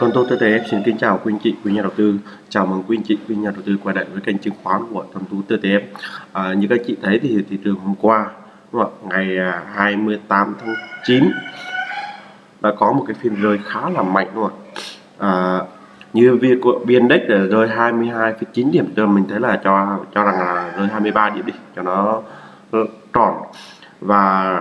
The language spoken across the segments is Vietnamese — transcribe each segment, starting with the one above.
Vâng, Tuần Tô TTF xin kính chào quý anh chị, quý nhà đầu tư. Chào mừng quý anh chị, quý nhà đầu tư quay lại với kênh chứng khoán của Tuần Tú TTF. À, như các chị thấy thì thị trường hôm qua, đúng không? ngày à, 28 tháng 9 đã có một cái phiên rơi khá là mạnh đúng không à, như việc của biên index rơi 22,9 điểm cho mình thấy là cho cho rằng là rơi 23 điểm đi cho nó ờ, tròn và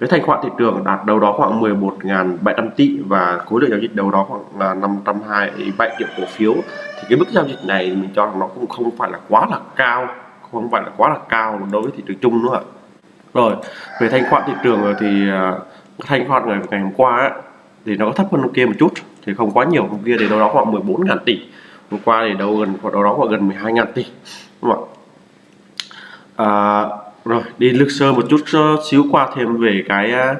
cái thanh khoản thị trường đạt đâu đó khoảng 11.700 tỷ và khối lượng giao dịch đâu đó khoảng là 527 triệu cổ phiếu. Thì cái mức giao dịch này mình cho rằng nó cũng không phải là quá là cao không phải là quá là cao đối với thị trường chung nữa rồi về thanh khoản thị trường thì à, thanh khoản ngày, ngày hôm qua ấy, thì nó có thấp hơn hôm kia một chút thì không quá nhiều hôm kia thì đâu đó khoảng 14.000 tỷ. Hôm qua thì đâu gần đâu đó khoảng gần 12.000 tỷ đúng không ạ? À, rồi đi lược sơ một chút xíu qua thêm về cái à,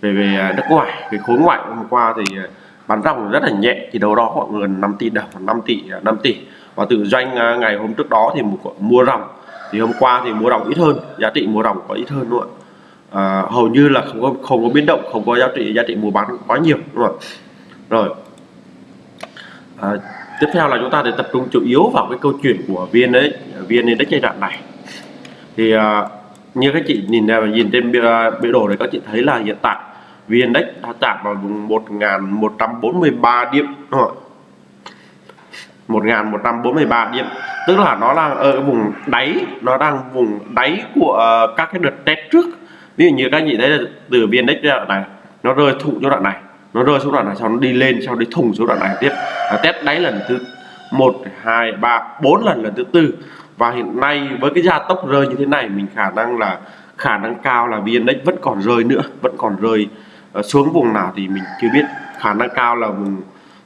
về về à, nước ngoài về khối ngoại. Hôm qua thì à, bán ròng rất là nhẹ thì đâu đó khoảng gần 5 tỷ đồng 5 tỷ 5 tỷ. Và tự doanh ngày hôm trước đó thì mua ròng thì hôm qua thì mua ròng ít hơn giá trị mua ròng có ít hơn luôn à, hầu như là không có không có biến động không có giá trị giá trị mua bán quá nhiều đúng không rồi à, tiếp theo là chúng ta để tập trung chủ yếu vào cái câu chuyện của vn đấy vn index giai đoạn này. Thì à, như các chị nhìn ra nhìn trên biểu đồ này các chị thấy là hiện tại vn index đã chạm vào vùng 1143 điểm. Đúng không 1143 điểm. Tức là nó đang ở vùng đáy nó đang vùng đáy của uh, các cái đợt test trước. Ví dụ như các chị thấy là từ biên index đoạn này nó rơi thủng cho đoạn này nó rơi xuống đoạn này sau nó đi lên sau đi thủng xuống đoạn này tiếp. À, test đáy lần thứ một hai ba bốn lần lần thứ tư và hiện nay với cái gia tốc rơi như thế này mình khả năng là khả năng cao là vn index vẫn còn rơi nữa vẫn còn rơi ờ, xuống vùng nào thì mình chưa biết. Khả năng cao là vùng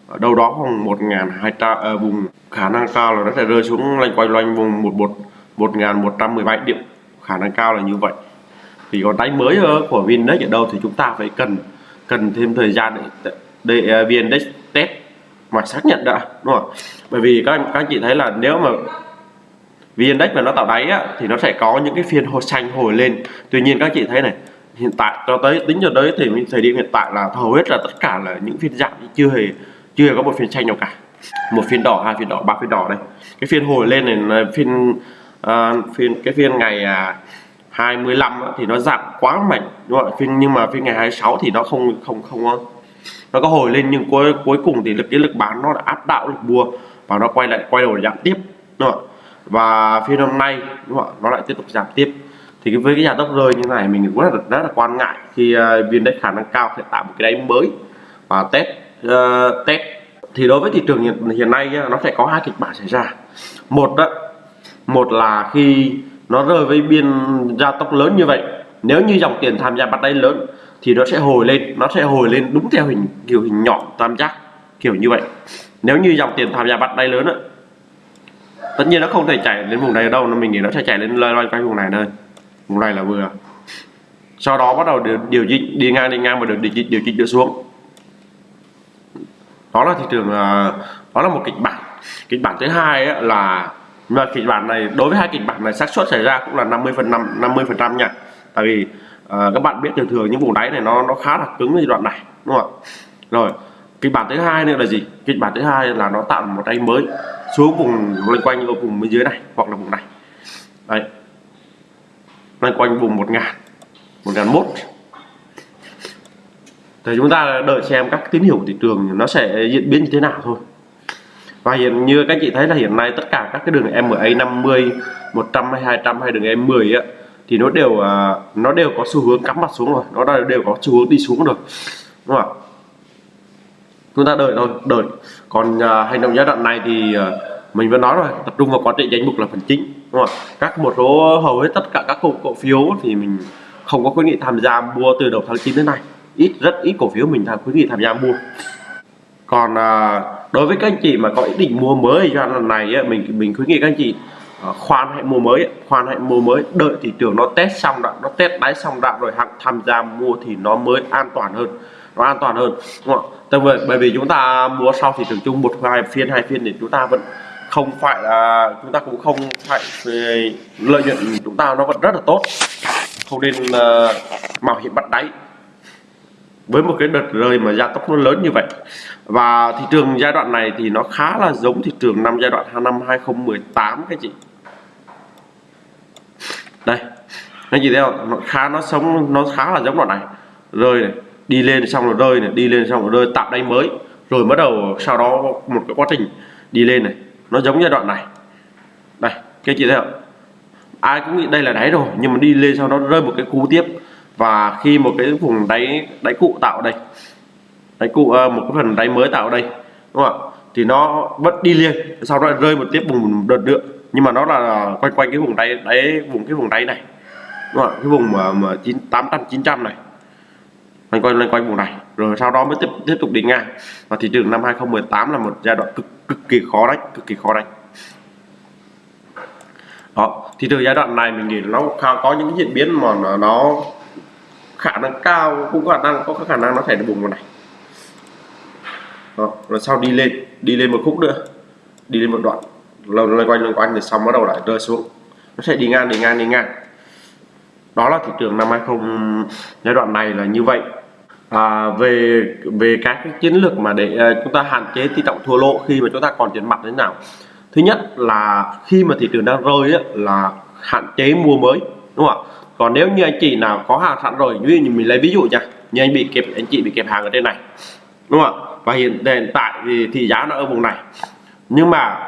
ờ, đâu đó khoảng một ngàn hai trăm ờ, vùng khả năng cao là nó sẽ rơi xuống loanh quanh loanh vùng một một một ngàn một trăm mười bảy điểm. Khả năng cao là như vậy. Thì còn đáy mới của Vindex ở đâu thì chúng ta phải cần cần thêm thời gian để để uh, Vindex test mà xác nhận đã đúng không bởi vì các anh các anh chị thấy là nếu mà VN-Index mà nó tạo đáy á, thì nó sẽ có những cái phiên hồi xanh hồi lên tuy nhiên các chị thấy này hiện tại cho tới tính cho tới thì thời điểm hiện tại là hầu hết là tất cả là những phiên giảm chưa hề chưa hề có một phiên xanh nào cả một phiên đỏ hai phiên đỏ ba phiên đỏ đây cái phiên hồi lên này là phiên uh, phiên cái phiên ngày à, uh, 25 thì nó giảm quá mạnh đúng không? phiên nhưng mà phiên ngày 26 thì nó không không không ờ, nó có hồi lên nhưng cuối cuối cùng thì lực cái lực bán nó đã áp đảo lực mua và nó quay lại quay đầu giảm tiếp đúng không? Và phiên hôm nay đúng không? nó lại tiếp tục giảm tiếp. Thì với cái nhà tốc rơi như này mình cũng rất là rất là quan ngại khi uh, viên đất khả năng cao sẽ tạo một cái đáy mới. Và test uh, test. Thì đối với thị trường hiện, hiện nay nó sẽ có hai kịch bản xảy ra. Một đó một là khi nó rơi với biên gia tốc lớn như vậy nếu như dòng tiền tham gia bắt đáy lớn thì nó sẽ hồi lên nó sẽ hồi lên đúng theo hình kiểu hình nhọn tam giác kiểu như vậy. Nếu như dòng tiền tham gia bắt đáy lớn á tất nhiên nó không thể chạy đến vùng này đâu nó mình nghĩ nó sẽ chạy lên loanh quanh vùng này thôi. Vùng này là vừa. Sau đó bắt đầu điều, điều chỉnh đi ngang đi ngang và được điều chỉnh điều chỉnh được xuống. Đó là thị trường ờ, đó là một kịch bản. Kịch bản thứ hai là mà kịch bản này đối với hai kịch bản này xác suất xảy ra cũng là 50 phần 5 50 phần trăm nha. Tại vì à, các bạn biết thường thường những vùng đáy này nó nó khá là cứng giai đoạn này đúng không ạ? Rồi kịch bản thứ hai nữa là gì? Kịch bản thứ hai là nó tạo một đáy mới xuống vùng loanh quanh, ở vùng bên dưới này, hoặc là vùng này. Đấy. Loanh quanh vùng một ngàn một ngàn mốt. Thì chúng ta đợi xem các tín hiệu của thị trường nó sẽ diễn biến như thế nào thôi. Và hiện như các chị thấy là hiện nay tất cả các cái đường MA 50 100 hay 200 hay đường M10 á, thì nó đều à, nó đều có xu hướng cắm mặt xuống rồi. Nó đều có xu hướng đi xuống rồi. Đúng không ạ? Chúng ta đợi thôi đợi. Còn uh, hành động giai đoạn này thì uh, mình vẫn nói rồi tập trung vào quá trình danh mục là phần chính đúng không các một số hầu hết tất cả các cổ, cổ phiếu thì mình không có khuyến nghị tham gia mua từ đầu tháng 9 đến nay. Ít rất ít cổ phiếu mình tham khuyến nghị tham gia mua. Còn uh, đối với các anh chị mà có ý định mua mới giai đoạn này ấy, mình mình khuyến nghị các anh chị khoan hãy mua mới khoan hãy mua mới. Đợi thị trường nó test xong đã nó test đáy xong đã rồi hẳn tham gia mua thì nó mới an toàn hơn nó an toàn hơn. Đúng không ạ vì bởi vì chúng ta mua sau thị trường chung một hai phiên hai phiên thì chúng ta vẫn không phải là chúng ta cũng không phải lợi nhuận chúng ta nó vẫn rất là tốt. Không nên uh, mạo hiểm bắt đáy. Với một cái đợt rơi mà gia tốc nó lớn như vậy và thị trường giai đoạn này thì nó khá là giống thị trường năm giai đoạn năm 2018 các chị. Đây anh chị thấy không? Nó khá nó sống nó khá là giống đoạn này. Rơi này đi lên xong rồi rơi này đi lên xong rồi rơi tạo đáy mới. Rồi bắt đầu sau đó một cái quá trình đi lên này. Nó giống giai đoạn này. Đây các chị thấy không? Ai cũng nghĩ đây là đáy rồi nhưng mà đi lên sau đó rơi một cái cú tiếp. Và khi một cái vùng đáy đáy cụ tạo đây đáy cụ à, một cái phần đáy mới tạo đây đúng không ạ? Thì nó vẫn đi liền sau đó rơi một tiếp vùng đợt nữa nhưng mà nó là quanh quanh cái vùng đáy đáy vùng cái vùng đáy này đúng không? ạ? Cái vùng mà, mà chín tám trăm chín trăm này quanh quanh quanh vùng này. Rồi sau đó mới tiếp tiếp tục đi ngang. Và thị trường năm 2018 là một giai đoạn cực cực kỳ khó đánh cực kỳ khó đánh. Đó thì từ giai đoạn này mình nghĩ nó có những diễn biến mà nó, nó khả năng cao cũng có khả năng có khả năng nó thể bùng vào này. Đó, rồi sau đi lên đi lên một khúc nữa đi lên một đoạn. Lâu loanh quanh loanh quanh thì xong bắt đầu lại rơi xuống. Nó sẽ đi ngang đi ngang đi ngang. Đó là thị trường năm 20 giai đoạn này là như vậy à, về về các cái chiến lược mà để uh, chúng ta hạn chế tỷ trọng thua lỗ khi mà chúng ta còn tiền mặt thế nào. Thứ nhất là khi mà thị trường đang rơi ấy, là hạn chế mua mới đúng không ạ? Còn nếu như anh chị nào có hàng sẵn rồi ví dụ như mình lấy ví dụ nha như anh bị kẹp anh chị bị kẹp hàng ở trên này đúng không ạ? Và hiện, hiện tại thì, thì giá nó ở vùng này. Nhưng mà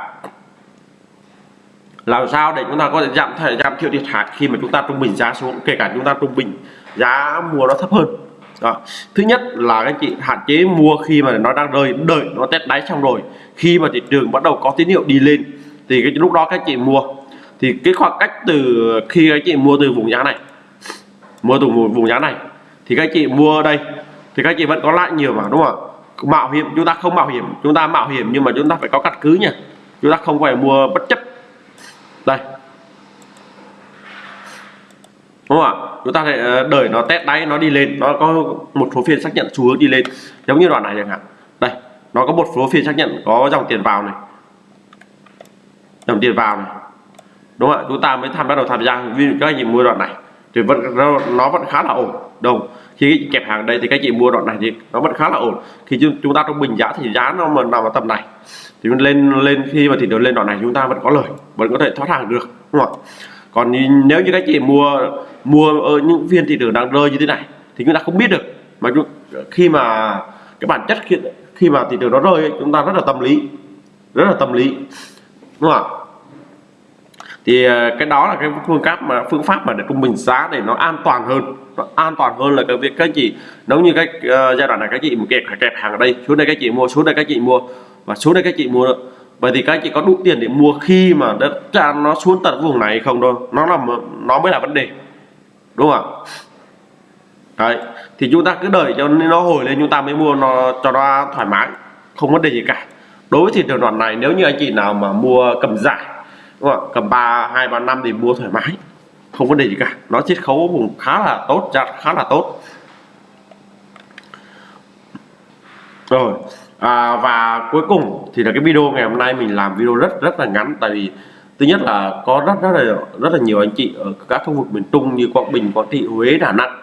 làm sao để chúng ta có thể giảm thể giảm thiểu thiệt hại khi mà chúng ta trung bình giá xuống kể cả chúng ta trung bình giá mua nó thấp hơn? Đó. thứ nhất là các chị hạn chế mua khi mà nó đang rơi đợi nó test đáy xong rồi. Khi mà thị trường bắt đầu có tín hiệu đi lên thì cái lúc đó các chị mua. Thì cái khoảng cách từ khi các chị mua từ vùng giá này mua từ vùng, vùng giá này thì các chị mua đây thì các chị vẫn có lại nhiều mà đúng không ạ? Mạo hiểm chúng ta không mạo hiểm chúng ta mạo hiểm nhưng mà chúng ta phải có căn cứ nha. Chúng ta không phải mua bất chấp. Đây đúng không ạ? Chúng ta sẽ ờ, đợi nó test đáy, nó đi lên. Nó có một số phiên xác nhận xu hướng đi lên. Giống như đoạn này chẳng hạn. Đây, nó có một số phiên xác nhận có dòng tiền vào này. Dòng tiền vào này. Đúng không ạ? Chúng ta mới tham, bắt đầu tham gia. Vì các anh chị mua đoạn này thì vẫn, nó vẫn khá là ổn. Đâu khi kẹp hàng đây thì các chị mua đoạn này thì nó vẫn khá là ổn. Khi chúng ta trung bình giá thì giá nó mà nằm ở tầm này. Thì lên lên khi mà thị trường lên đoạn này, chúng ta vẫn có lời, vẫn có thể thoát hàng được. Đúng không ạ? Còn nếu như các chị mua mua ở những phiên thị trường đang rơi như thế này thì chúng ta không biết được. Mà khi mà cái bản chất khi, khi mà thị trường nó rơi chúng ta rất là tâm lý rất là tâm lý đúng không ạ? Thì ờ, cái đó là cái phương pháp mà phương pháp mà để trung bình giá để nó an toàn hơn. Nó an toàn hơn là cái việc các chị nếu như cái uh, ờ, giai đoạn này các chị một kẹp kẹp hàng ở đây xuống đây các chị mua xuống đây các chị mua và xuống đây các chị mua vậy thì các anh chị có đủ tiền để mua khi mà đất tràn nó xuống tận vùng này không thôi? Nó là nó mới là vấn đề, đúng không ạ? Đấy, thì chúng ta cứ đợi cho nó hồi lên chúng ta mới mua nó cho nó thoải mái, không vấn đề gì cả. Đối với thị trường đoạn này, nếu như anh chị nào mà mua cầm giải, đúng không? cầm ba, hai, ba, năm thì mua thoải mái, không vấn đề gì cả. Nó chiết khấu vùng khá là tốt chặt khá là tốt. Rồi à, và cuối cùng thì là cái video ngày hôm nay mình làm video rất rất là ngắn. Tại vì thứ nhất là có rất rất là rất là nhiều anh chị ở các khu vực miền Trung như Quảng Bình, Quảng Trị, Huế, Đà Nẵng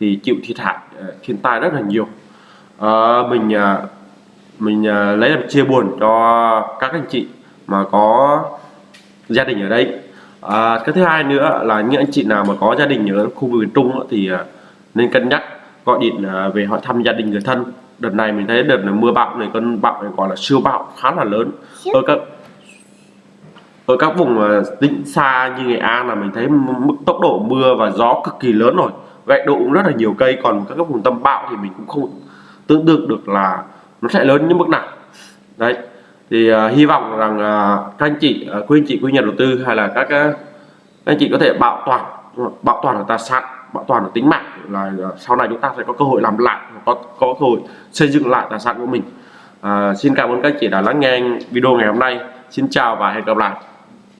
thì chịu thiệt hại à, thiên tai rất là nhiều. À, mình à, mình à, lấy làm chia buồn cho các anh chị mà có gia đình ở đây. À, cái thứ hai nữa là những anh chị nào mà có gia đình ở khu vực miền Trung thì nên cân nhắc gọi điện về hỏi thăm gia đình người thân đợt này mình thấy đợt này mưa bão này cơn bão này gọi là siêu bão khá là lớn. Ở các ở các vùng tỉnh xa như nghệ an là mình thấy mức tốc độ mưa và gió cực kỳ lớn rồi. Gãy đổ cũng rất là nhiều cây còn các vùng tâm bão thì mình cũng không tưởng tượng được là nó sẽ lớn như mức nào. Đấy thì uh, hy vọng rằng uh, các anh chị uh, quý anh chị quý nhà đầu tư hay là các uh, các anh chị có thể bảo toàn bảo toàn được tài sản bảo toàn được tính mạng là à, sau này chúng ta sẽ có cơ hội làm lại có có cơ hội xây dựng lại tài sản của mình. À, xin cảm ơn các chị đã lắng nghe video ngày hôm nay. Xin chào và hẹn gặp lại.